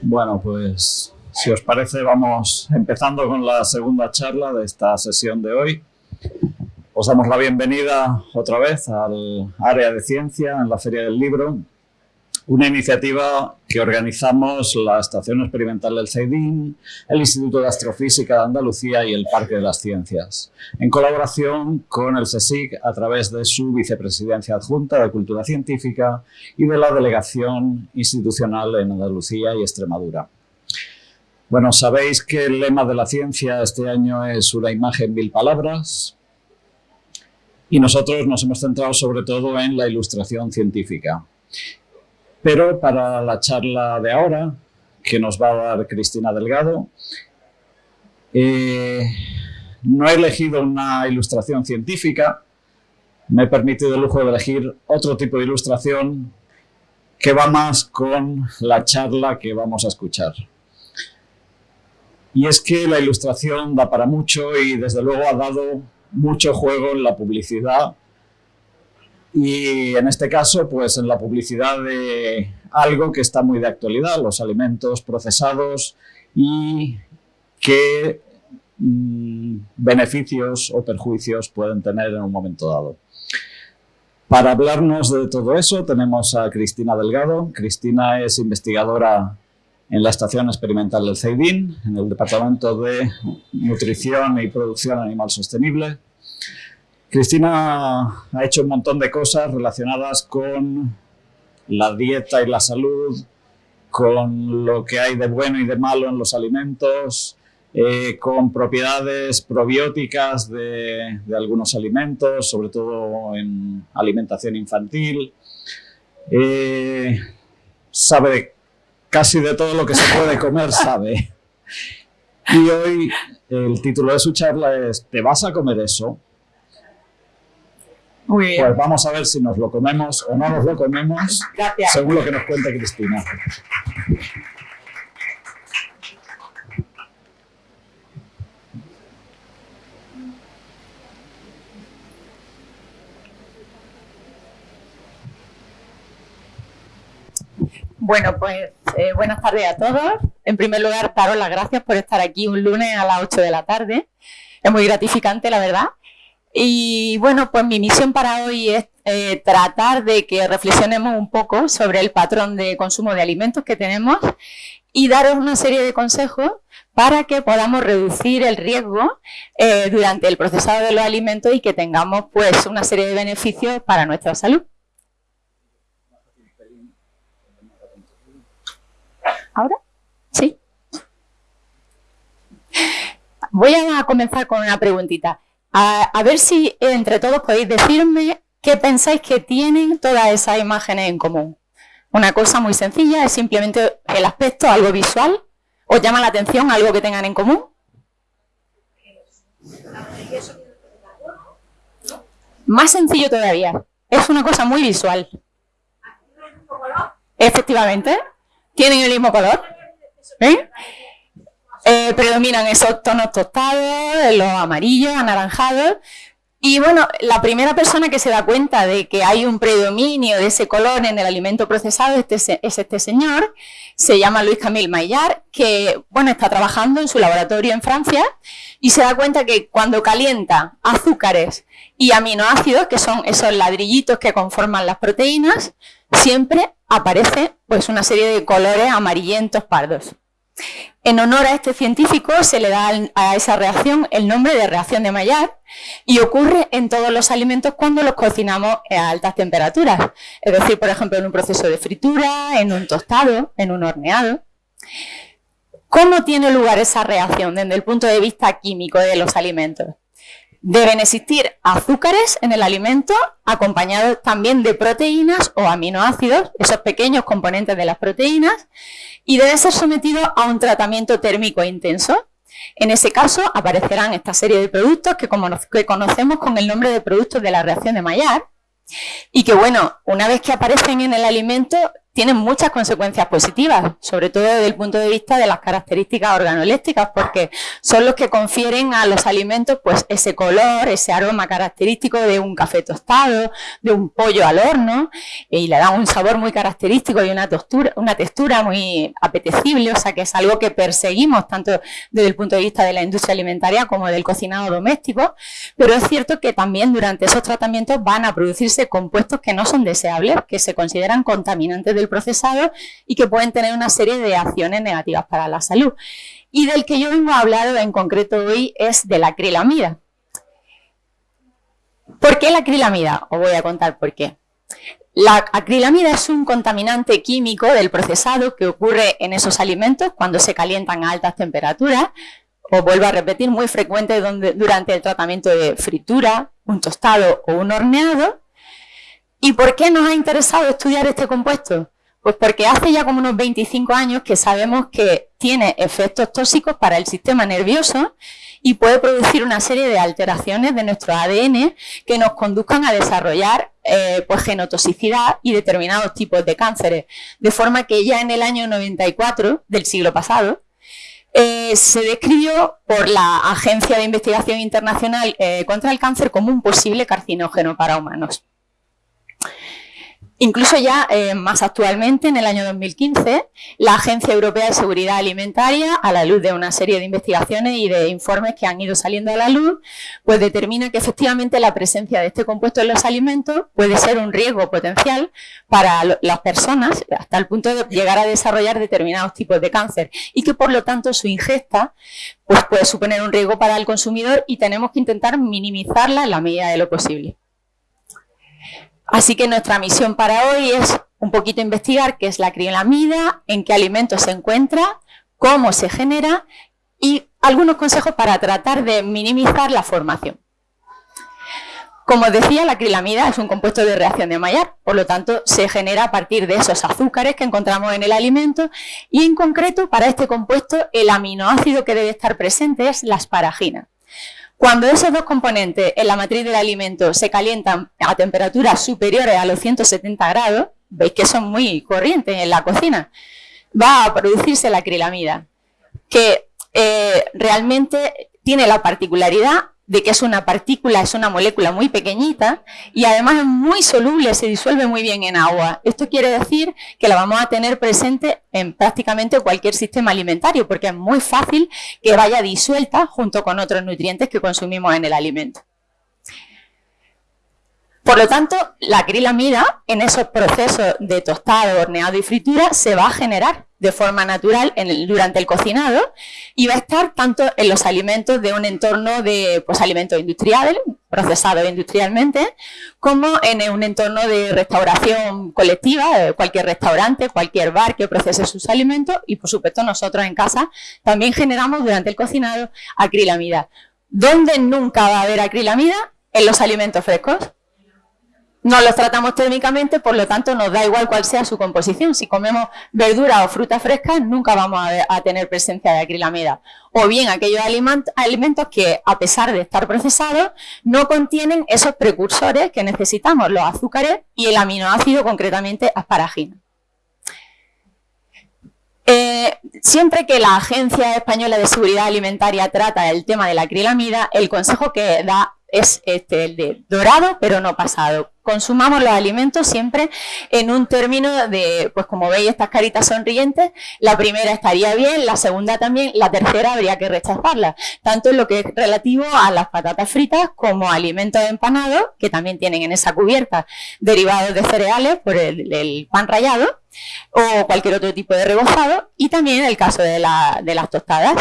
Bueno, pues si os parece vamos empezando con la segunda charla de esta sesión de hoy. Os damos la bienvenida otra vez al área de ciencia en la Feria del Libro, una iniciativa que organizamos la Estación Experimental del CEIDIN, el Instituto de Astrofísica de Andalucía y el Parque de las Ciencias, en colaboración con el CSIC a través de su vicepresidencia adjunta de Cultura Científica y de la Delegación Institucional en Andalucía y Extremadura. Bueno, sabéis que el lema de la ciencia este año es una imagen, mil palabras, y nosotros nos hemos centrado sobre todo en la ilustración científica. Pero para la charla de ahora, que nos va a dar Cristina Delgado, eh, no he elegido una ilustración científica, me he permitido el lujo de elegir otro tipo de ilustración que va más con la charla que vamos a escuchar. Y es que la ilustración da para mucho y desde luego ha dado mucho juego en la publicidad y en este caso, pues en la publicidad de algo que está muy de actualidad, los alimentos procesados y qué mm, beneficios o perjuicios pueden tener en un momento dado. Para hablarnos de todo eso tenemos a Cristina Delgado. Cristina es investigadora en la Estación Experimental del CEIDIN, en el Departamento de Nutrición y Producción Animal Sostenible. Cristina ha hecho un montón de cosas relacionadas con la dieta y la salud, con lo que hay de bueno y de malo en los alimentos, eh, con propiedades probióticas de, algunos alimentos, sobre todo en alimentación infantil. Eh, sabe casi de todo lo que se puede comer, sabe. Y hoy el título de su charla es ¿Te vas a comer eso? Pues vamos a ver si nos lo comemos o no nos lo comemos, según lo que nos cuenta Cristina. Bueno, pues eh, buenas tardes a todos. En primer lugar, daros las gracias por estar aquí un lunes a las 8 de la tarde. Es muy gratificante, la verdad. Y bueno, pues mi misión para hoy es eh, tratar de que reflexionemos un poco sobre el patrón de consumo de alimentos que tenemos y daros una serie de consejos para que podamos reducir el riesgo eh, durante el procesado de los alimentos y que tengamos pues una serie de beneficios para nuestra salud. ¿Ahora? Sí. Voy a comenzar con una preguntita. A, ver si entre todos podéis decirme qué pensáis que tienen todas esas imágenes en común. Una cosa muy sencilla, es simplemente el aspecto, algo visual. ¿Os llama la atención algo que tengan en común? Más sencillo todavía. Es una cosa muy visual. Efectivamente. Tienen el mismo color. ¿Eh? Eh, predominan esos tonos tostados, los amarillos, anaranjados. Y bueno, la primera persona que se da cuenta de que hay un predominio de ese color en el alimento procesado este, es este señor, se llama Luis Camille Maillard, que bueno, está trabajando en su laboratorio en Francia y se da cuenta que cuando calienta azúcares y aminoácidos, que son esos ladrillitos que conforman las proteínas, siempre aparece pues una serie de colores amarillentos pardos. En honor a este científico se le da a esa reacción el nombre de reacción de Maillard y ocurre en todos los alimentos cuando los cocinamos a altas temperaturas. Es decir, por ejemplo, en un proceso de fritura, en un tostado, en un horneado. ¿Cómo tiene lugar esa reacción desde el punto de vista químico de los alimentos? Deben existir azúcares en el alimento acompañados también de proteínas o aminoácidos, esos pequeños componentes de las proteínas, y debe ser sometido a un tratamiento térmico intenso. En ese caso aparecerán esta serie de productos que, como que conocemos con el nombre de productos de la reacción de Maillard y que, bueno, una vez que aparecen en el alimento, tienen muchas consecuencias positivas, sobre todo desde el punto de vista de las características organolépticas, porque son los que confieren a los alimentos pues ese color, ese aroma característico de un café tostado, de un pollo al horno, y le dan un sabor muy característico y una textura muy apetecible, o sea que es algo que perseguimos tanto desde el punto de vista de la industria alimentaria como del cocinado doméstico, pero es cierto que también durante esos tratamientos van a producirse compuestos que no son deseables, que se consideran contaminantes del procesado y que pueden tener una serie de acciones negativas para la salud. Y del que yo vengo a hablar en concreto hoy es de la acrilamida. ¿Por qué la acrilamida? Os voy a contar por qué. La acrilamida es un contaminante químico del procesado que ocurre en esos alimentos cuando se calientan a altas temperaturas, o vuelvo a repetir, muy frecuente durante el tratamiento de fritura, un tostado o un horneado. ¿Y por qué nos ha interesado estudiar este compuesto? Pues porque hace ya como unos 25 años que sabemos que tiene efectos tóxicos para el sistema nervioso y puede producir una serie de alteraciones de nuestro ADN que nos conduzcan a desarrollar eh, pues genotoxicidad y determinados tipos de cánceres. De forma que ya en el año 94 del siglo pasado eh, se describió por la Agencia de Investigación Internacional eh, contra el Cáncer como un posible carcinógeno para humanos. Incluso ya eh, más actualmente, en el año 2015, la Agencia Europea de Seguridad Alimentaria, a la luz de una serie de investigaciones y de informes que han ido saliendo a la luz, pues determina que efectivamente la presencia de este compuesto en los alimentos puede ser un riesgo potencial para las personas hasta el punto de llegar a desarrollar determinados tipos de cáncer y que por lo tanto su ingesta pues puede suponer un riesgo para el consumidor y tenemos que intentar minimizarla en la medida de lo posible. Así que nuestra misión para hoy es un poquito investigar qué es la acrilamida, en qué alimentos se encuentra, cómo se genera y algunos consejos para tratar de minimizar la formación. Como decía, la acrilamida es un compuesto de reacción de Maillard, por lo tanto se genera a partir de esos azúcares que encontramos en el alimento y en concreto para este compuesto el aminoácido que debe estar presente es la asparagina. Cuando esos dos componentes en la matriz del alimento se calientan a temperaturas superiores a los 170 grados, veis que son muy corrientes en la cocina, va a producirse la acrilamida, que eh, realmente tiene la particularidad de que es una partícula, es una molécula muy pequeñita y además es muy soluble, se disuelve muy bien en agua. Esto quiere decir que la vamos a tener presente en prácticamente cualquier sistema alimentario porque es muy fácil que vaya disuelta junto con otros nutrientes que consumimos en el alimento. Por lo tanto, la acrilamida en esos procesos de tostado, horneado y fritura se va a generar de forma natural durante el cocinado y va a estar tanto en los alimentos de un entorno de pues, alimentos industriales, procesados industrialmente, como en un entorno de restauración colectiva, cualquier restaurante, cualquier bar que procese sus alimentos y por supuesto nosotros en casa también generamos durante el cocinado acrilamida. ¿Dónde nunca va a haber acrilamida? En los alimentos frescos no los tratamos térmicamente, por lo tanto nos da igual cuál sea su composición. Si comemos verdura o fruta fresca, nunca vamos a, tener presencia de acrilamida. O bien aquellos alimentos que, a pesar de estar procesados, no contienen esos precursores que necesitamos, los azúcares y el aminoácido, concretamente asparagina. Eh, siempre que la Agencia Española de Seguridad Alimentaria trata el tema de la acrilamida, el consejo que da es este, el de dorado, pero no pasado. Consumamos los alimentos siempre en un término de, pues como veis estas caritas sonrientes, la primera estaría bien, la segunda también, la tercera habría que rechazarla, tanto en lo que es relativo a las patatas fritas como alimentos empanados, que también tienen en esa cubierta derivados de cereales por el, pan rallado, o cualquier otro tipo de rebozado, y también el caso de, de las tostadas.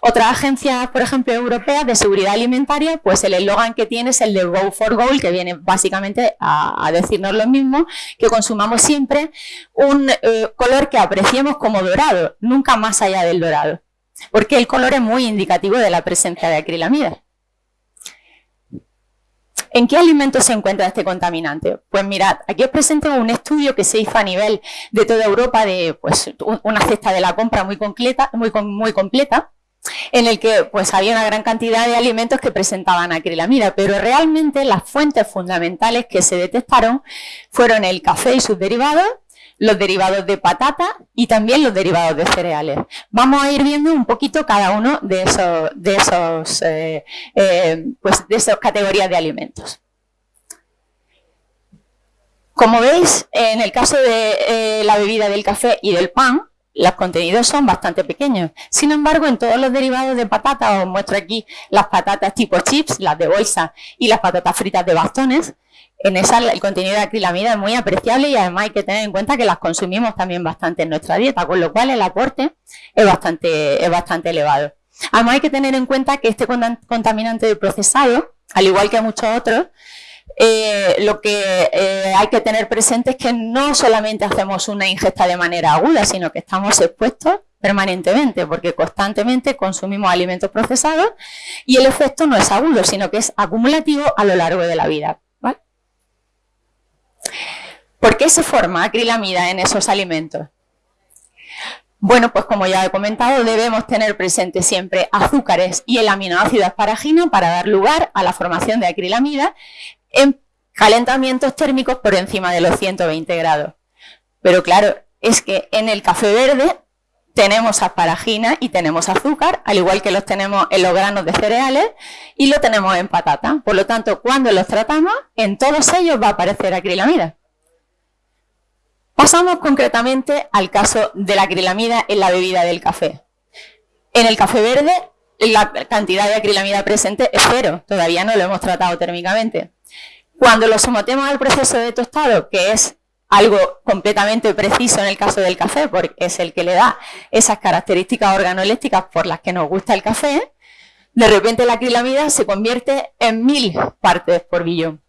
Otras agencias, por ejemplo, europeas de seguridad alimentaria, pues el eslogan que tiene es el de Go for Goal, que viene básicamente a, decirnos lo mismo, que consumamos siempre un eh, color que apreciemos como dorado, nunca más allá del dorado, porque el color es muy indicativo de la presencia de acrilamida. ¿En qué alimentos se encuentra este contaminante? Pues mirad, aquí os presento un estudio que se hizo a nivel de toda Europa de pues, una cesta de la compra muy completa, muy completa en el que pues había una gran cantidad de alimentos que presentaban acrilamida, pero realmente las fuentes fundamentales que se detectaron fueron el café y sus derivados, los derivados de patata y también los derivados de cereales. Vamos a ir viendo un poquito cada uno de esos, de esos, eh, eh, pues de esas categorías de alimentos. Como veis, en el caso de eh, la bebida del café y del pan, los contenidos son bastante pequeños. Sin embargo, en todos los derivados de patata, os muestro aquí las patatas tipo chips, las de bolsa y las patatas fritas de bastones, en esa el contenido de acrilamida es muy apreciable y además hay que tener en cuenta que las consumimos también bastante en nuestra dieta, con lo cual el aporte es bastante, es bastante elevado. Además hay que tener en cuenta que este contaminante de procesado, al igual que muchos otros, eh, lo que eh, hay que tener presente es que no solamente hacemos una ingesta de manera aguda, sino que estamos expuestos permanentemente, porque constantemente consumimos alimentos procesados y el efecto no es agudo, sino que es acumulativo a lo largo de la vida. ¿Por qué se forma acrilamida en esos alimentos? Bueno, pues como ya he comentado, debemos tener presente siempre azúcares y el aminoácido asparagino para dar lugar a la formación de acrilamida en calentamientos térmicos por encima de los 120 grados. Pero claro, es que en el café verde tenemos asparagina y tenemos azúcar, al igual que los tenemos en los granos de cereales y lo tenemos en patata. Por lo tanto, cuando los tratamos, en todos ellos va a aparecer acrilamida. Pasamos concretamente al caso de la acrilamida en la bebida del café. En el café verde, la cantidad de acrilamida presente es cero, todavía no lo hemos tratado térmicamente. Cuando lo sometemos al proceso de tostado, que es algo completamente preciso en el caso del café, porque es el que le da esas características organolépticas por las que nos gusta el café, de repente la acrilamida se convierte en mil partes por billón.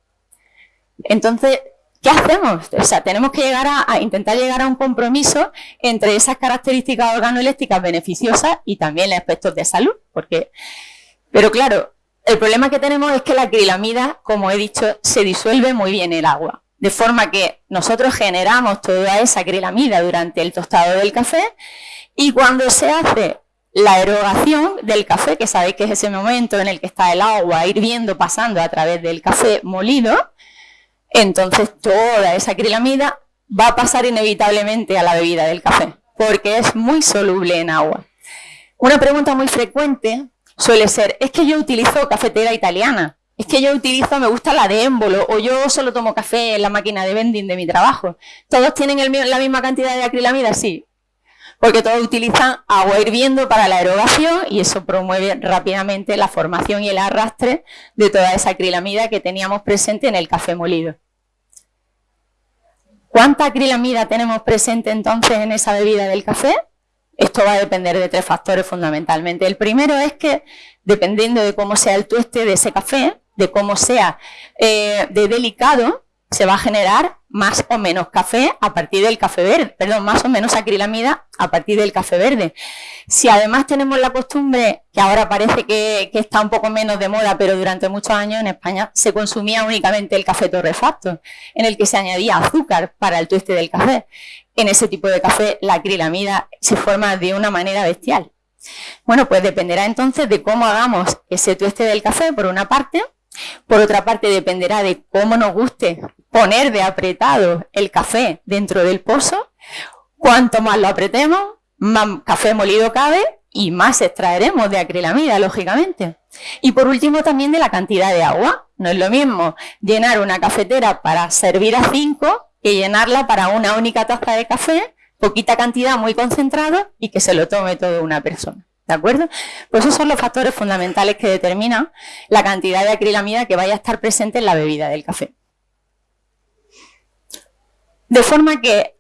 Entonces, ¿qué hacemos? O sea, tenemos que llegar a, intentar llegar a un compromiso entre esas características organolépticas beneficiosas y también aspectos de salud, porque, pero claro, el problema que tenemos es que la acrilamida, como he dicho, se disuelve muy bien en el agua. De forma que nosotros generamos toda esa acrilamida durante el tostado del café y cuando se hace la erogación del café, que sabéis que es ese momento en el que está el agua hirviendo pasando a través del café molido, entonces toda esa acrilamida va a pasar inevitablemente a la bebida del café, porque es muy soluble en agua. Una pregunta muy frecuente suele ser, es que yo utilizo cafetera italiana, es que yo utilizo, me gusta la de émbolo, o yo solo tomo café en la máquina de vending de mi trabajo. ¿Todos tienen la misma cantidad de acrilamida? Sí, porque todos utilizan agua hirviendo para la erogación y eso promueve rápidamente la formación y el arrastre de toda esa acrilamida que teníamos presente en el café molido. ¿Cuánta acrilamida tenemos presente entonces en esa bebida del café? Esto va a depender de tres factores fundamentalmente. El primero es que, dependiendo de cómo sea el tueste de ese café, de cómo sea eh, de delicado, se va a generar más o menos café a partir del café verde, perdón, más o menos acrilamida a partir del café verde. Si además tenemos la costumbre, que ahora parece que, está un poco menos de moda, pero durante muchos años en España se consumía únicamente el café torrefacto, en el que se añadía azúcar para el tueste del café. En ese tipo de café la acrilamida se forma de una manera bestial. Bueno, pues dependerá entonces de cómo hagamos ese tueste del café, por una parte, por otra parte, dependerá de cómo nos guste poner de apretado el café dentro del pozo. Cuanto más lo apretemos, más café molido cabe y más extraeremos de acrilamida, lógicamente. Y por último, también de la cantidad de agua. No es lo mismo llenar una cafetera para servir a cinco que llenarla para una única taza de café, poquita cantidad, muy concentrado y que se lo tome toda una persona. ¿De acuerdo? Pues esos son los factores fundamentales que determinan la cantidad de acrilamida que vaya a estar presente en la bebida del café. De forma que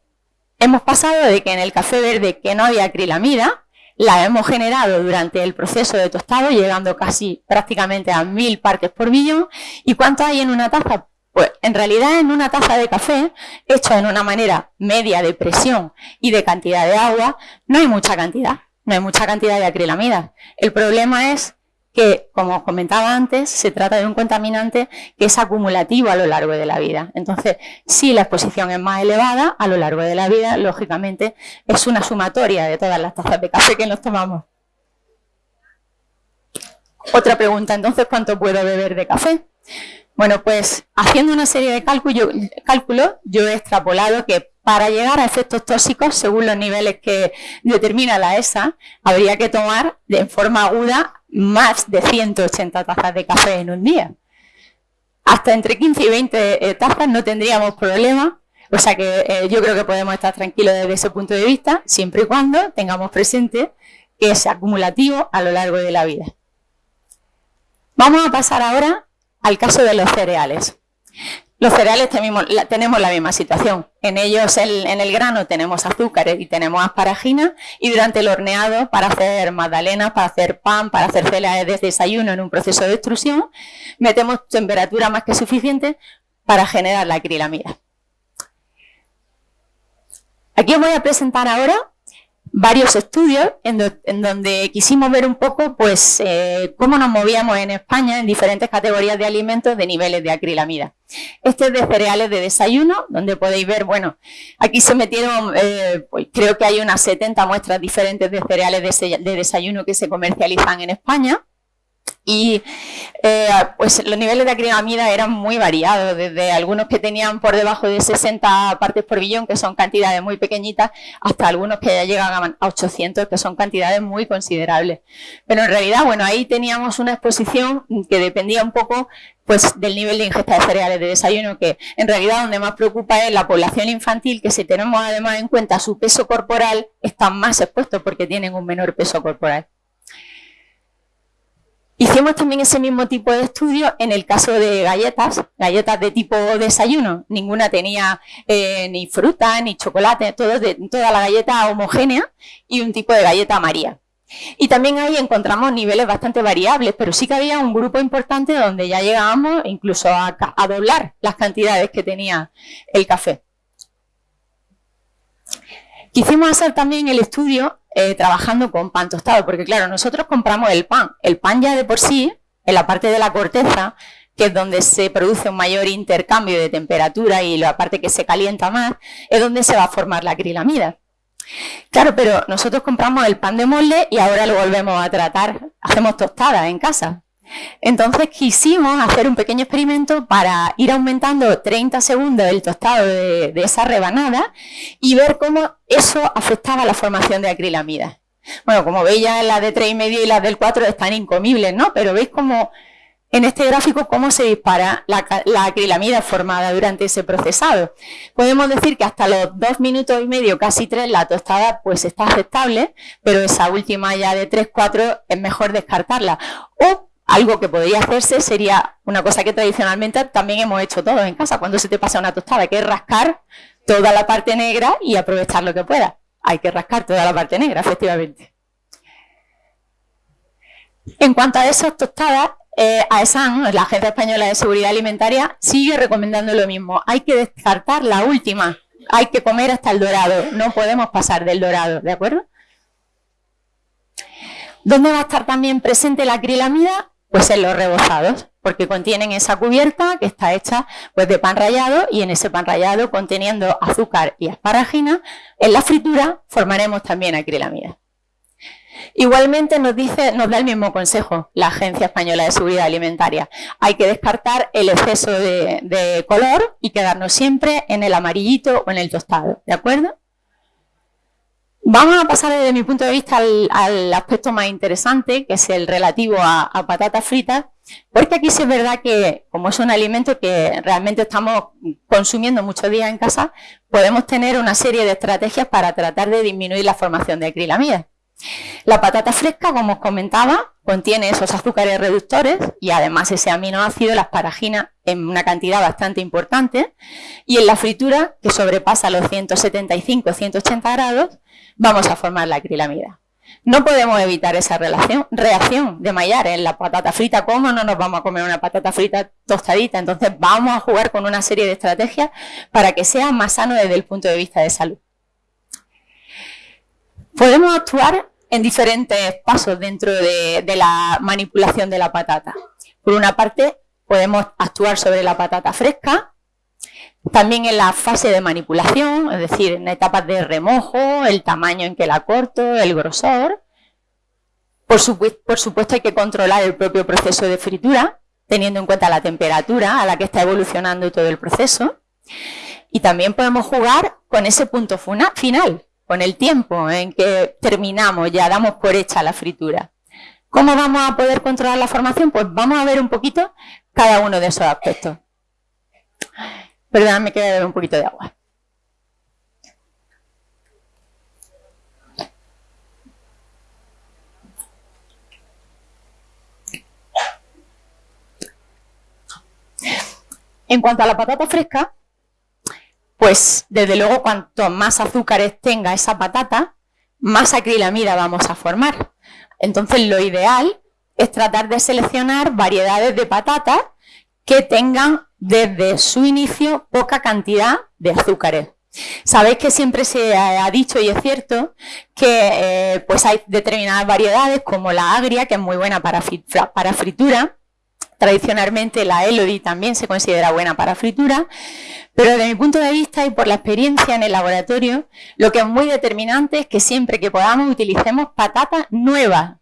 hemos pasado de que en el café verde que no había acrilamida, la hemos generado durante el proceso de tostado, llegando casi prácticamente a mil partes por millón. ¿Y cuánto hay en una taza? Pues en realidad en una taza de café, hecho en una manera media de presión y de cantidad de agua, no hay mucha cantidad no hay mucha cantidad de acrilamida. El problema es que, como comentaba antes, se trata de un contaminante que es acumulativo a lo largo de la vida. Entonces, si la exposición es más elevada a lo largo de la vida, lógicamente es una sumatoria de todas las tazas de café que nos tomamos. Otra pregunta, entonces, ¿cuánto puedo beber de café? Bueno, pues haciendo una serie de cálculos, yo he extrapolado que para llegar a efectos tóxicos, según los niveles que determina la ESA, habría que tomar de forma aguda más de 180 tazas de café en un día. Hasta entre 15 y 20 eh, tazas no tendríamos problema, o sea que eh, yo creo que podemos estar tranquilos desde ese punto de vista, siempre y cuando tengamos presente que es acumulativo a lo largo de la vida. Vamos a pasar ahora al caso de los cereales. Los cereales tenemos la, misma situación. En ellos, en el grano, tenemos azúcares y tenemos asparagina. Y durante el horneado, para hacer magdalenas, para hacer pan, para hacer cereales de desayuno en un proceso de extrusión, metemos temperatura más que suficiente para generar la acrilamida. Aquí os voy a presentar ahora varios estudios en, donde quisimos ver un poco pues, eh, cómo nos movíamos en España en diferentes categorías de alimentos de niveles de acrilamida. Este es de cereales de desayuno, donde podéis ver, bueno, aquí se metieron, eh, pues, creo que hay unas 70 muestras diferentes de cereales de desayuno que se comercializan en España. Y eh, pues los niveles de acrilamida eran muy variados, desde algunos que tenían por debajo de 60 partes por billón, que son cantidades muy pequeñitas, hasta algunos que ya llegan a 800, que son cantidades muy considerables. Pero en realidad, bueno, ahí teníamos una exposición que dependía un poco pues del nivel de ingesta de cereales de desayuno, que en realidad donde más preocupa es la población infantil, que si tenemos además en cuenta su peso corporal, están más expuestos porque tienen un menor peso corporal. Hicimos también ese mismo tipo de estudio en el caso de galletas, galletas de tipo desayuno. Ninguna tenía eh, ni fruta, ni chocolate, toda la galleta homogénea y un tipo de galleta María. Y también ahí encontramos niveles bastante variables, pero sí que había un grupo importante donde ya llegábamos incluso a doblar las cantidades que tenía el café. Quisimos hacer también el estudio eh, trabajando con pan tostado, porque claro, nosotros compramos el pan. El pan ya de por sí, en la parte de la corteza, que es donde se produce un mayor intercambio de temperatura y la parte que se calienta más, es donde se va a formar la acrilamida. Claro, pero nosotros compramos el pan de molde y ahora lo volvemos a tratar, hacemos tostadas en casa. Entonces quisimos hacer un pequeño experimento para ir aumentando 30 segundos el tostado de, esa rebanada y ver cómo eso afectaba la formación de acrilamida. Bueno, como veis ya las de 3,5 y las del 4 están incomibles, ¿no? Pero veis cómo en este gráfico cómo se dispara la, acrilamida formada durante ese procesado. Podemos decir que hasta los 2 minutos y medio, casi 3, la tostada pues está aceptable, pero esa última ya de 3-4 es mejor descartarla. Algo que podría hacerse sería una cosa que tradicionalmente también hemos hecho todos en casa, cuando se te pasa una tostada, que es rascar toda la parte negra y aprovechar lo que pueda. Hay que rascar toda la parte negra, efectivamente. En cuanto a esas tostadas, eh, AESAN, la Agencia Española de Seguridad Alimentaria, sigue recomendando lo mismo. Hay que descartar la última. Hay que comer hasta el dorado. No podemos pasar del dorado, ¿de acuerdo? ¿Dónde va a estar también presente la acrilamida? Pues en los rebozados, porque contienen esa cubierta que está hecha pues, de pan rallado y en ese pan rallado conteniendo azúcar y asparagina, en la fritura formaremos también acrilamida. Igualmente nos, dice, nos da el mismo consejo la Agencia Española de Seguridad Alimentaria. Hay que descartar el exceso de, de color y quedarnos siempre en el amarillito o en el tostado, ¿de acuerdo? Vamos a pasar desde mi punto de vista al, aspecto más interesante, que es el relativo a, patatas fritas, porque aquí sí es verdad que, como es un alimento que realmente estamos consumiendo muchos días en casa, podemos tener una serie de estrategias para tratar de disminuir la formación de acrilamida. La patata fresca, como os comentaba, contiene esos azúcares reductores y además ese aminoácido, la asparagina, en una cantidad bastante importante. Y en la fritura, que sobrepasa los 175-180 grados, vamos a formar la acrilamida. No podemos evitar esa relación, reacción de mallar en la patata frita. ¿Cómo no nos vamos a comer una patata frita tostadita? Entonces vamos a jugar con una serie de estrategias para que sea más sano desde el punto de vista de salud. Podemos actuar en diferentes pasos dentro de la manipulación de la patata. Por una parte, podemos actuar sobre la patata fresca, también en la fase de manipulación, es decir, en etapas de remojo, el tamaño en que la corto, el grosor. Por, supuesto hay que controlar el propio proceso de fritura, teniendo en cuenta la temperatura a la que está evolucionando todo el proceso. Y también podemos jugar con ese punto final, con el tiempo en que terminamos, ya damos por hecha la fritura. ¿Cómo vamos a poder controlar la formación? Pues vamos a ver un poquito cada uno de esos aspectos. Perdóname que beber un poquito de agua. En cuanto a la patata fresca, pues desde luego cuanto más azúcares tenga esa patata, más acrilamida vamos a formar. Entonces lo ideal es tratar de seleccionar variedades de patatas que tengan desde su inicio poca cantidad de azúcares. Sabéis que siempre se ha dicho, y es cierto, que eh, pues hay determinadas variedades como la agria, que es muy buena para, para fritura, Tradicionalmente la Elodie también se considera buena para fritura, pero desde mi punto de vista y por la experiencia en el laboratorio, lo que es muy determinante es que siempre que podamos utilicemos patata nueva,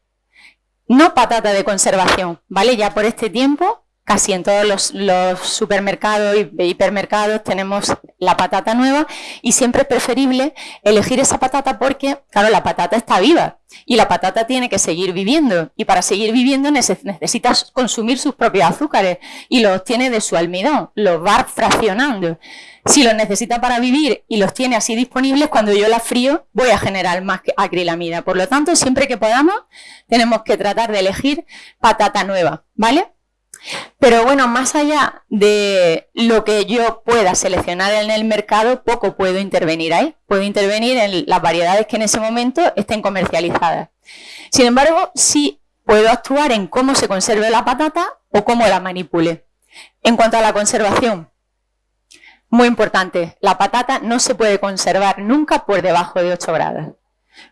no patata de conservación, ¿vale? Ya por este tiempo casi en todos los, supermercados y hipermercados tenemos la patata nueva y siempre es preferible elegir esa patata porque, claro, la patata está viva y la patata tiene que seguir viviendo y para seguir viviendo necesita consumir sus propios azúcares y los obtiene de su almidón, los va fraccionando. Si los necesita para vivir y los tiene así disponibles, cuando yo las frío voy a generar más acrilamida. Por lo tanto, siempre que podamos, tenemos que tratar de elegir patata nueva, ¿vale? Pero bueno, más allá de lo que yo pueda seleccionar en el mercado, poco puedo intervenir ahí. Puedo intervenir en las variedades que en ese momento estén comercializadas. Sin embargo, sí puedo actuar en cómo se conserve la patata o cómo la manipule. En cuanto a la conservación, muy importante, la patata no se puede conservar nunca por debajo de 8 grados.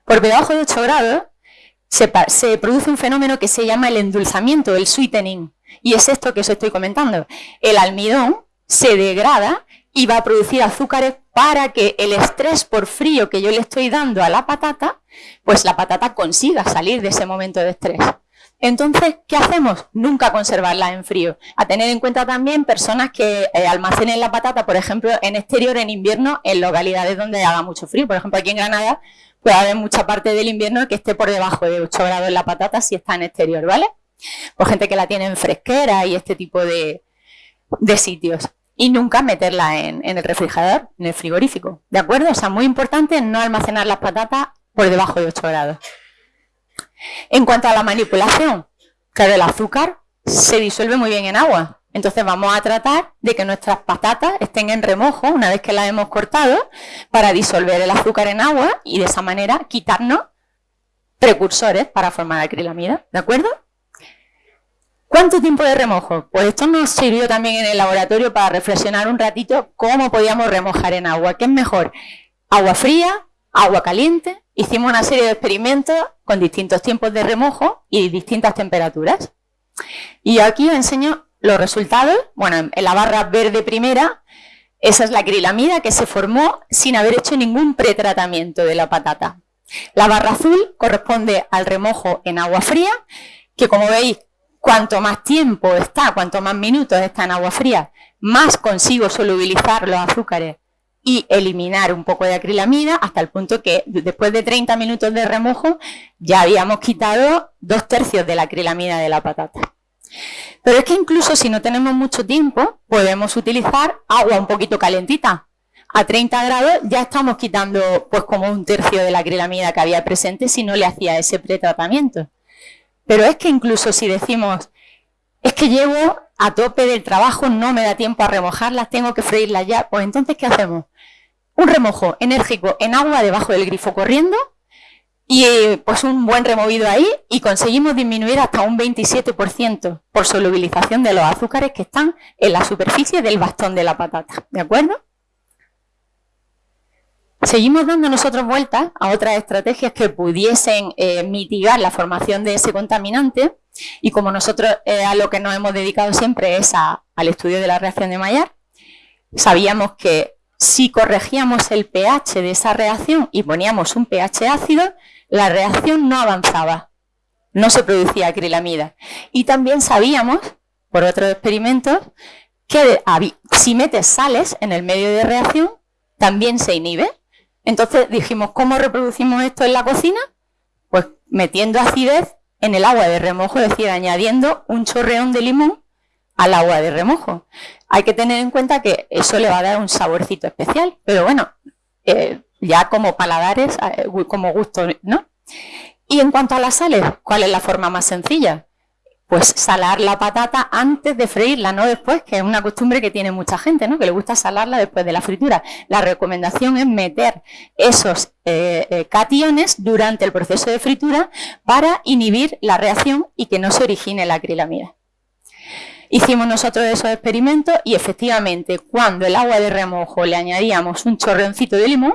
Por debajo de 8 grados se, se produce un fenómeno que se llama el endulzamiento, el sweetening. Y es esto que os estoy comentando. El almidón se degrada y va a producir azúcares para que el estrés por frío que yo le estoy dando a la patata, pues la patata consiga salir de ese momento de estrés. Entonces, ¿qué hacemos? Nunca conservarla en frío. A tener en cuenta también personas que eh, almacenen la patata, por ejemplo, en exterior en invierno, en localidades donde haga mucho frío. Por ejemplo, aquí en Granada puede haber mucha parte del invierno que esté por debajo de 8 grados en la patata si está en exterior, ¿vale? O gente que la tiene en fresquera y este tipo de, sitios. Y nunca meterla en, el refrigerador, en el frigorífico. ¿De acuerdo? O sea, muy importante no almacenar las patatas por debajo de 8 grados. En cuanto a la manipulación, claro, el azúcar se disuelve muy bien en agua. Entonces vamos a tratar de que nuestras patatas estén en remojo una vez que las hemos cortado para disolver el azúcar en agua y de esa manera quitarnos precursores para formar acrilamida. ¿De acuerdo? ¿Cuánto tiempo de remojo? Pues esto nos sirvió también en el laboratorio para reflexionar un ratito cómo podíamos remojar en agua. ¿Qué es mejor? ¿Agua fría? ¿Agua caliente? Hicimos una serie de experimentos con distintos tiempos de remojo y distintas temperaturas. Y aquí os enseño los resultados. Bueno, en la barra verde primera, esa es la acrilamida que se formó sin haber hecho ningún pretratamiento de la patata. La barra azul corresponde al remojo en agua fría, que como veis Cuanto más tiempo está, cuanto más minutos está en agua fría, más consigo solubilizar los azúcares y eliminar un poco de acrilamida hasta el punto que después de 30 minutos de remojo ya habíamos quitado dos tercios de la acrilamida de la patata. Pero es que incluso si no tenemos mucho tiempo, podemos utilizar agua un poquito calentita. A 30 grados ya estamos quitando pues como un tercio de la acrilamida que había presente si no le hacía ese pretratamiento. Pero es que incluso si decimos, es que llevo a tope del trabajo, no me da tiempo a remojarlas, tengo que freírlas ya, pues entonces, ¿qué hacemos? Un remojo enérgico en agua debajo del grifo corriendo y pues un buen removido ahí y conseguimos disminuir hasta un 27% por solubilización de los azúcares que están en la superficie del bastón de la patata, ¿de acuerdo? Seguimos dando nosotros vueltas a otras estrategias que pudiesen eh, mitigar la formación de ese contaminante y como nosotros eh, a lo que nos hemos dedicado siempre es al estudio de la reacción de Maillard, sabíamos que si corregíamos el pH de esa reacción y poníamos un pH ácido, la reacción no avanzaba, no se producía acrilamida. Y también sabíamos, por otros experimentos, que si metes sales en el medio de reacción, también se inhibe. Entonces dijimos, ¿cómo reproducimos esto en la cocina? Pues metiendo acidez en el agua de remojo, es decir, añadiendo un chorreón de limón al agua de remojo. Hay que tener en cuenta que eso le va a dar un saborcito especial, pero bueno, eh, ya como paladares, eh, como gusto, ¿no? Y en cuanto a las sales, ¿cuál es la forma más sencilla? Pues salar la patata antes de freírla, no después, que es una costumbre que tiene mucha gente, ¿no? Que le gusta salarla después de la fritura. La recomendación es meter esos eh, eh, cationes durante el proceso de fritura para inhibir la reacción y que no se origine la acrilamida. Hicimos nosotros esos experimentos y efectivamente cuando el agua de remojo le añadíamos un chorroncito de limón,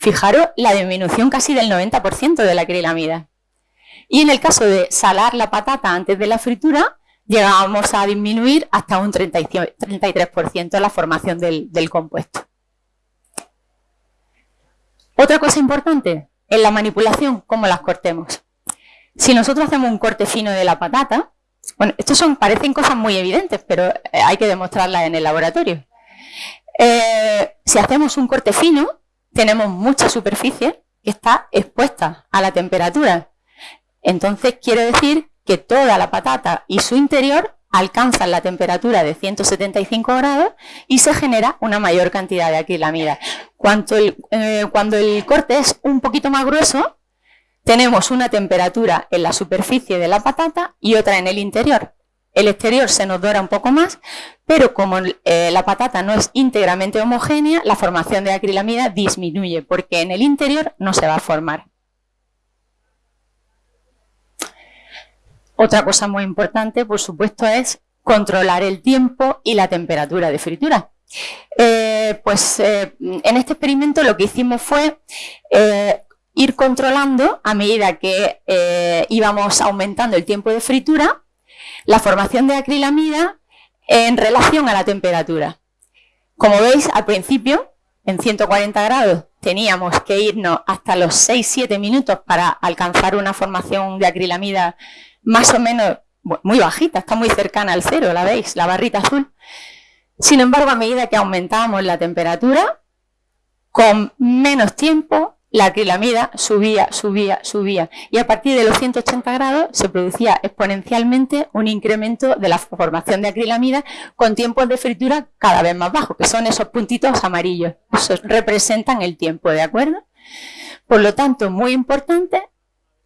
fijaros la disminución casi del 90% de la acrilamida. Y en el caso de salar la patata antes de la fritura, llegábamos a disminuir hasta un 33% la formación del, compuesto. Otra cosa importante, en la manipulación, cómo las cortemos. Si nosotros hacemos un corte fino de la patata, bueno, estos son, parecen cosas muy evidentes, pero eh, hay que demostrarlas en el laboratorio. Eh, si hacemos un corte fino, tenemos mucha superficie que está expuesta a la temperatura. Entonces quiere decir que toda la patata y su interior alcanzan la temperatura de 175 grados y se genera una mayor cantidad de acrilamida. Cuando el, eh, cuando el corte es un poquito más grueso, tenemos una temperatura en la superficie de la patata y otra en el interior. El exterior se nos dora un poco más, pero como eh, la patata no es íntegramente homogénea, la formación de acrilamida disminuye, porque en el interior no se va a formar. Otra cosa muy importante, por supuesto, es controlar el tiempo y la temperatura de fritura. Eh, pues eh, en este experimento lo que hicimos fue ir controlando a medida que íbamos aumentando el tiempo de fritura la formación de acrilamida en relación a la temperatura. Como veis, al principio, en 140 grados, teníamos que irnos hasta los 6-7 minutos para alcanzar una formación de acrilamida más o menos muy bajita, está muy cercana al cero, la veis, la barrita azul. Sin embargo, a medida que aumentábamos la temperatura, con menos tiempo, la acrilamida subía, subía, subía. Y a partir de los 180 grados se producía exponencialmente un incremento de la formación de acrilamida con tiempos de fritura cada vez más bajos, que son esos puntitos amarillos. Esos representan el tiempo, ¿de acuerdo? Por lo tanto, muy importante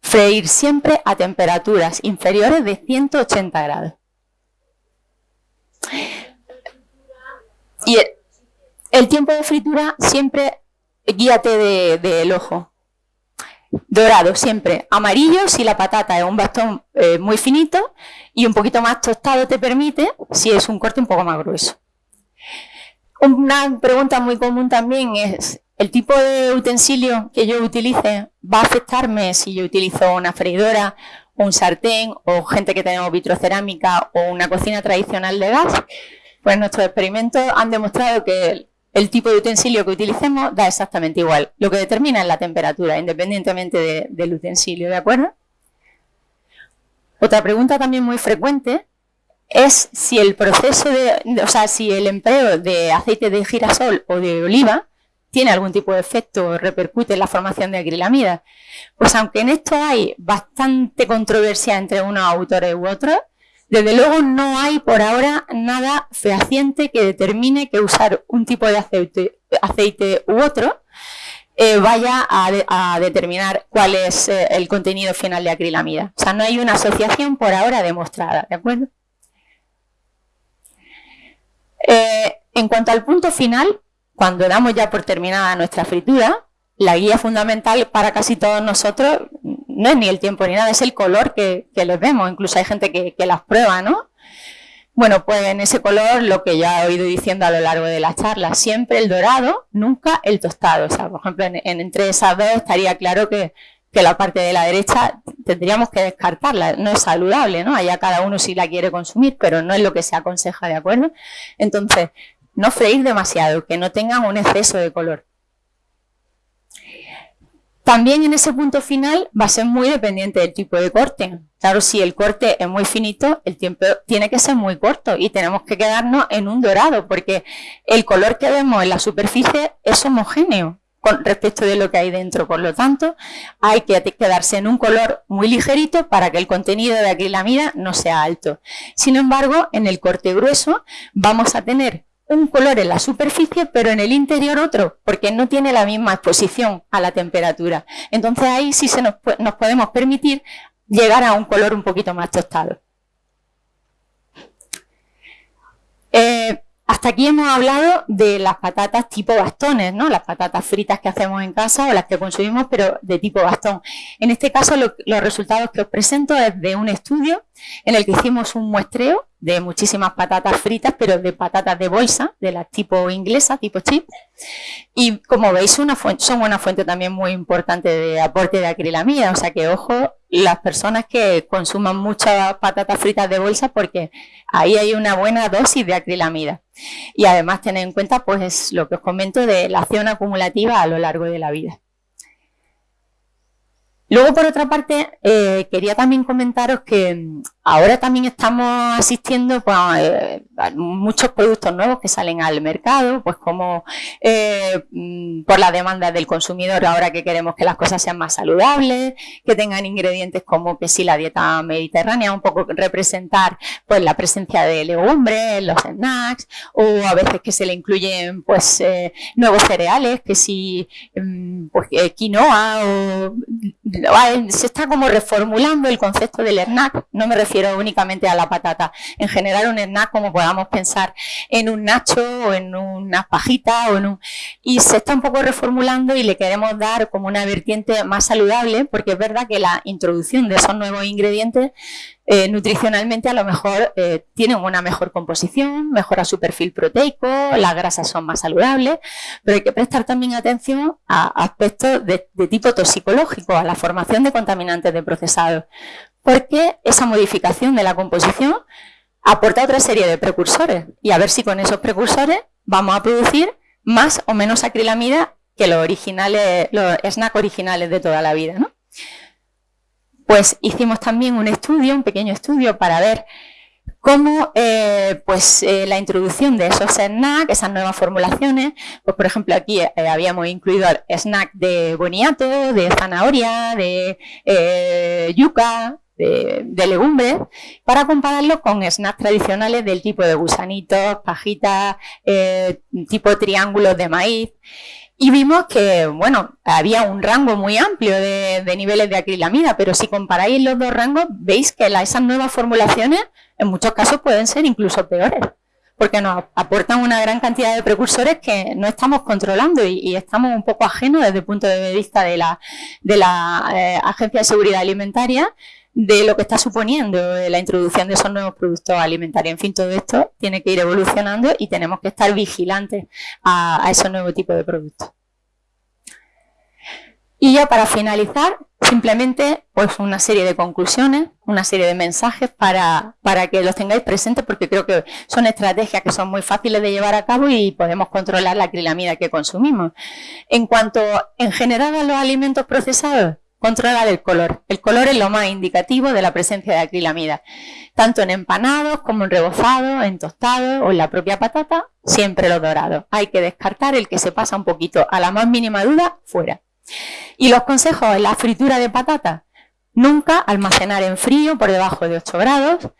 freír siempre a temperaturas inferiores de 180 grados. Y el, tiempo de fritura siempre guíate del ojo. Dorado siempre. Amarillo si la patata es un bastón eh, muy finito y un poquito más tostado te permite si es un corte un poco más grueso. Una pregunta muy común también es el tipo de utensilio que yo utilice va a afectarme si yo utilizo una freidora, un sartén o gente que tenemos vitrocerámica o una cocina tradicional de gas. Pues nuestros experimentos han demostrado que el, tipo de utensilio que utilicemos da exactamente igual. Lo que determina es la temperatura, independientemente del utensilio, ¿de acuerdo? Otra pregunta también muy frecuente es si el proceso de, o sea, si el empleo de aceite de girasol o de oliva tiene algún tipo de efecto o repercute en la formación de acrilamida. Pues aunque en esto hay bastante controversia entre unos autores u otros, desde luego no hay por ahora nada fehaciente que determine que usar un tipo de aceite, u otro eh, vaya a, determinar cuál es eh, el contenido final de acrilamida. O sea, no hay una asociación por ahora demostrada, ¿de acuerdo? Eh, en cuanto al punto final, cuando damos ya por terminada nuestra fritura, la guía fundamental para casi todos nosotros no es ni el tiempo ni nada, es el color que, les vemos. Incluso hay gente que, las prueba, ¿no? Bueno, pues en ese color, lo que ya he oído diciendo a lo largo de la charla, siempre el dorado, nunca el tostado. O sea, por ejemplo, entre esas dos estaría claro que, que, la parte de la derecha tendríamos que descartarla. No es saludable, ¿no? Allá cada uno si la quiere consumir, pero no es lo que se aconseja, ¿de acuerdo? Entonces, no freír demasiado, que no tengan un exceso de color. También en ese punto final va a ser muy dependiente del tipo de corte. Claro, si el corte es muy finito, el tiempo tiene que ser muy corto y tenemos que quedarnos en un dorado porque el color que vemos en la superficie es homogéneo con respecto de lo que hay dentro. Por lo tanto, hay que quedarse en un color muy ligerito para que el contenido de acrilamida no sea alto. Sin embargo, en el corte grueso vamos a tener un color en la superficie, pero en el interior otro, porque no tiene la misma exposición a la temperatura. Entonces ahí sí se nos, podemos permitir llegar a un color un poquito más tostado. Eh, hasta aquí hemos hablado de las patatas tipo bastones, ¿no? Las patatas fritas que hacemos en casa o las que consumimos, pero de tipo bastón. En este caso, los resultados que os presento es de un estudio en el que hicimos un muestreo de muchísimas patatas fritas, pero de patatas de bolsa, de las tipo inglesa, tipo chip. Y como veis, son una fuente también muy importante de aporte de acrilamida, o sea que ojo las personas que consuman muchas patatas fritas de bolsa porque ahí hay una buena dosis de acrilamida. Y además tener en cuenta pues lo que os comento de la acción acumulativa a lo largo de la vida. Luego, por otra parte, eh, quería también comentaros que mm, ahora también estamos asistiendo pues, eh, a muchos productos nuevos que salen al mercado, pues como eh, mm, por la demanda del consumidor, ahora que queremos que las cosas sean más saludables, que tengan ingredientes como que si la dieta mediterránea, un poco representar pues la presencia de legumbres, los snacks, o a veces que se le incluyen pues nuevos cereales, que si mm, pues, quinoa o se está como reformulando el concepto del snack, no me refiero únicamente a la patata, en general un snack como podamos pensar en un nacho o en una pajita o en un... y se está un poco reformulando y le queremos dar como una vertiente más saludable porque es verdad que la introducción de esos nuevos ingredientes eh, nutricionalmente a lo mejor eh, tienen una mejor composición, mejora su perfil proteico, las grasas son más saludables, pero hay que prestar también atención a aspectos de, tipo toxicológico, a la formación de contaminantes de procesados, porque esa modificación de la composición aporta otra serie de precursores y a ver si con esos precursores vamos a producir más o menos acrilamida que los originales, los snacks originales de toda la vida, ¿no? Pues hicimos también un estudio, un pequeño estudio para ver cómo eh, pues, eh, la introducción de esos snacks, esas nuevas formulaciones, pues por ejemplo aquí eh, habíamos incluido snack de boniato, de zanahoria, de yuca, de, de, legumbres, para compararlo con snacks tradicionales del tipo de gusanitos, pajitas, tipo triángulos de maíz. Y vimos que, bueno, había un rango muy amplio de, niveles de acrilamida, pero si comparáis los dos rangos, veis que esas nuevas formulaciones en muchos casos pueden ser incluso peores, porque nos aportan una gran cantidad de precursores que no estamos controlando y, estamos un poco ajenos desde el punto de vista de la, de la eh, Agencia de Seguridad Alimentaria de lo que está suponiendo la introducción de esos nuevos productos alimentarios. En fin, todo esto tiene que ir evolucionando y tenemos que estar vigilantes a, esos nuevos tipos de productos. Y ya para finalizar, simplemente pues una serie de conclusiones, una serie de mensajes para, para, que los tengáis presentes porque creo que son estrategias que son muy fáciles de llevar a cabo y podemos controlar la acrilamida que consumimos. En cuanto en general a los alimentos procesados, Controlar el color. El color es lo más indicativo de la presencia de acrilamida. Tanto en empanados como en rebozados, en tostados o en la propia patata, siempre los dorados. Hay que descartar el que se pasa un poquito a la más mínima duda, fuera. Y los consejos en la fritura de patata. Nunca almacenar en frío por debajo de 8 grados.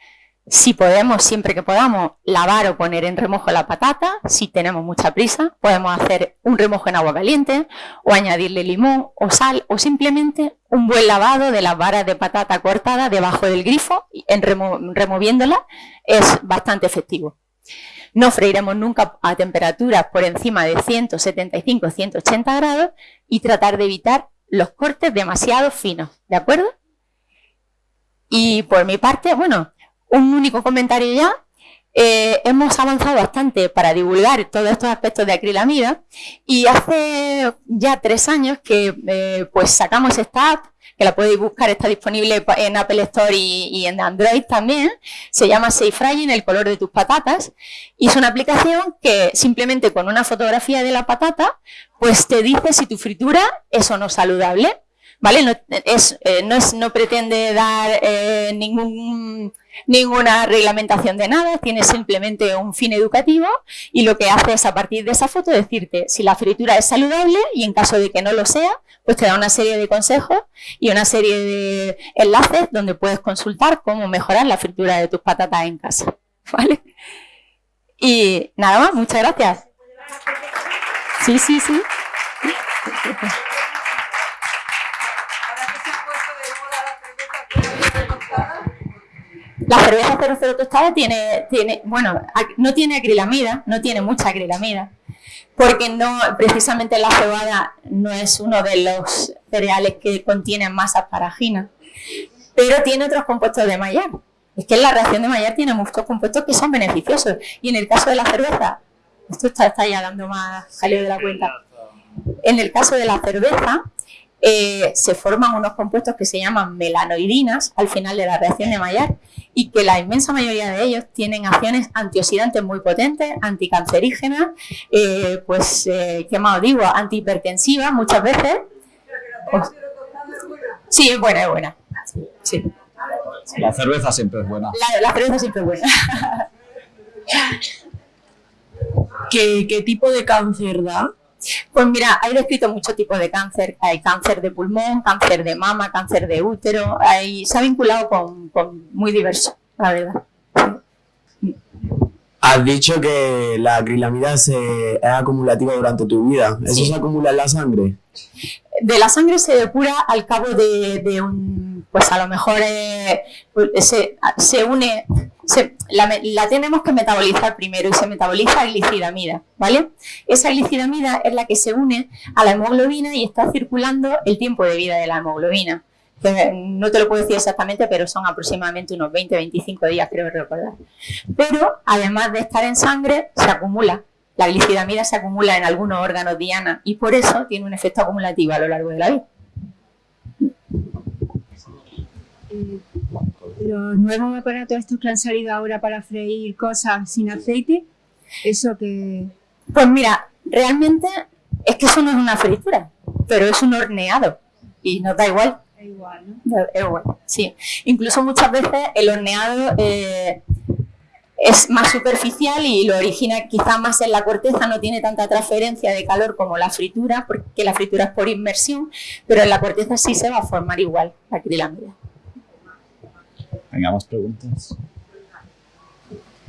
Si podemos, siempre que podamos, lavar o poner en remojo la patata, si tenemos mucha prisa, podemos hacer un remojo en agua caliente o añadirle limón o sal o simplemente un buen lavado de las varas de patata cortada debajo del grifo, en removiéndola, es bastante efectivo. No freiremos nunca a temperaturas por encima de 175-180 grados y tratar de evitar los cortes demasiado finos, ¿de acuerdo? Y por mi parte, bueno, un único comentario ya. eh, hemos avanzado bastante para divulgar todos estos aspectos de acrilamida y hace ya tres años que eh, pues sacamos esta app que la podéis buscar, está disponible en Apple Store y, en Android también. Se llama Safe Frying, el color de tus patatas. Y es una aplicación que simplemente con una fotografía de la patata, pues te dice si tu fritura es o no saludable. ¿Vale? No, es, eh, no, pretende dar ningún ninguna reglamentación de nada, tiene simplemente un fin educativo y lo que hace es a partir de esa foto decirte si la fritura es saludable y en caso de que no lo sea, pues te da una serie de consejos y una serie de enlaces donde puedes consultar cómo mejorar la fritura de tus patatas en casa. ¿Vale? Y nada más, muchas gracias. Sí, sí, sí. La cerveza 00 tostada tiene, tiene, bueno, no tiene acrilamida, no tiene mucha acrilamida, porque no, precisamente la cebada no es uno de los cereales que contienen más asparagina, pero tiene otros compuestos de Maillard. Es que la reacción de Maillard tiene muchos compuestos que son beneficiosos. Y en el caso de la cerveza, esto está, está ya dando más jaleo de la cuenta. En el caso de la cerveza, eh, se forman unos compuestos que se llaman melanoidinas al final de la reacción de Maillard y que la inmensa mayoría de ellos tienen acciones antioxidantes muy potentes, anticancerígenas, eh, pues, eh, ¿qué más os digo? Antihipertensivas muchas veces. sí, es buena, es buena. Sí. La cerveza siempre es buena. La, cerveza siempre es buena. ¿Qué, ¿Qué tipo de cáncer da? Pues mira, hay descrito muchos tipos de cáncer. Hay cáncer de pulmón, cáncer de mama, cáncer de útero. Hay, se ha vinculado con, muy diverso, la verdad. Has dicho que la acrilamida es acumulativa durante tu vida. ¿Eso se acumula en la sangre? De la sangre se depura al cabo de, un... Pues a lo mejor eh, pues se, se une la, tenemos que metabolizar primero y se metaboliza glicidamida, ¿vale? Esa glicidamida es la que se une a la hemoglobina y está circulando el tiempo de vida de la hemoglobina. no te lo puedo decir exactamente, pero son aproximadamente unos 20-25 días, creo recordar. Pero además de estar en sangre, se acumula. La glicidamida se acumula en algunos órganos diana y por eso tiene un efecto acumulativo a lo largo de la vida. Eh, los nuevos aparatos estos que han salido ahora para freír cosas sin aceite, eso que... Pues mira, realmente es que eso no es una fritura, pero es un horneado y nos da igual. Es igual, ¿no? Es igual, sí. Incluso muchas veces el horneado eh, es más superficial y lo origina quizá más en la corteza, no tiene tanta transferencia de calor como la fritura, porque la fritura es por inmersión, pero en la corteza sí se va a formar igual la acrilamida. Venga, más preguntas.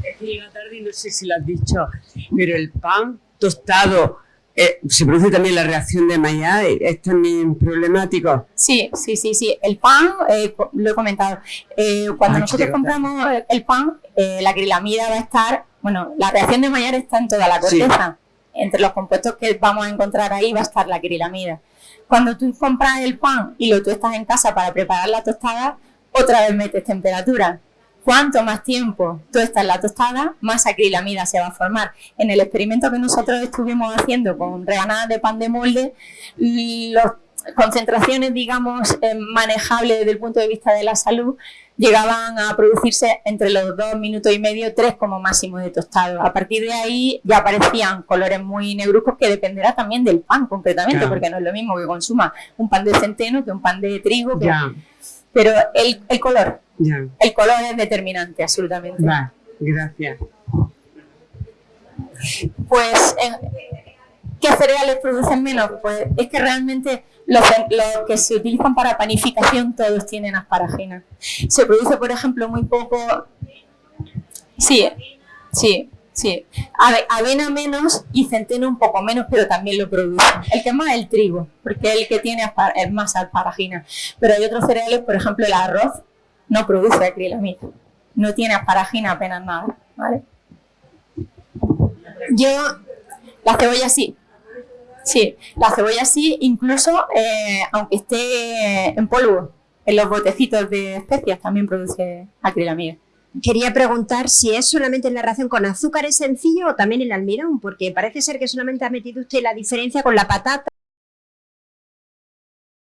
Es que llega tarde y no sé si lo has dicho, pero el pan tostado, eh, ¿se produce también la reacción de Maillard? ¿Es también problemático? Sí, sí, sí, sí. El pan, eh, lo he comentado, eh, cuando nosotros compramos el pan, la acrilamida va a estar, bueno, la reacción de Maillard está en toda la corteza. Entre los compuestos que vamos a encontrar ahí va a estar la acrilamida. Cuando tú compras el pan y lo tú estás en casa para preparar la tostada, otra vez metes temperatura. Cuanto más tiempo tú estás en la tostada, más acrilamida se va a formar. En el experimento que nosotros estuvimos haciendo con rebanadas de pan de molde, las concentraciones, digamos, eh, manejables desde el punto de vista de la salud, llegaban a producirse entre los dos minutos y medio, tres como máximo de tostado. A partir de ahí ya aparecían colores muy negruzcos que dependerá también del pan concretamente, porque no es lo mismo que consuma un pan de centeno que un pan de trigo. Que, pero el, el color, el color es determinante, absolutamente. gracias. Pues, ¿qué cereales producen menos? Pues es que realmente los, los, que se utilizan para panificación todos tienen asparagina. Se produce, por ejemplo, muy poco... Sí, sí, Sí, avena menos y centeno un poco menos, pero también lo produce. El que más es el trigo, porque es el que tiene es más asparagina. Pero hay otros cereales, por ejemplo el arroz, no produce acrilamida. No tiene asparagina apenas nada, ¿vale? Yo, la cebolla sí. Sí, la cebolla sí, incluso eh, aunque esté en polvo, en los botecitos de especias también produce acrilamida. Quería preguntar si es solamente en la relación con azúcares sencillo o también el almidón, porque parece ser que solamente ha metido usted la diferencia con la patata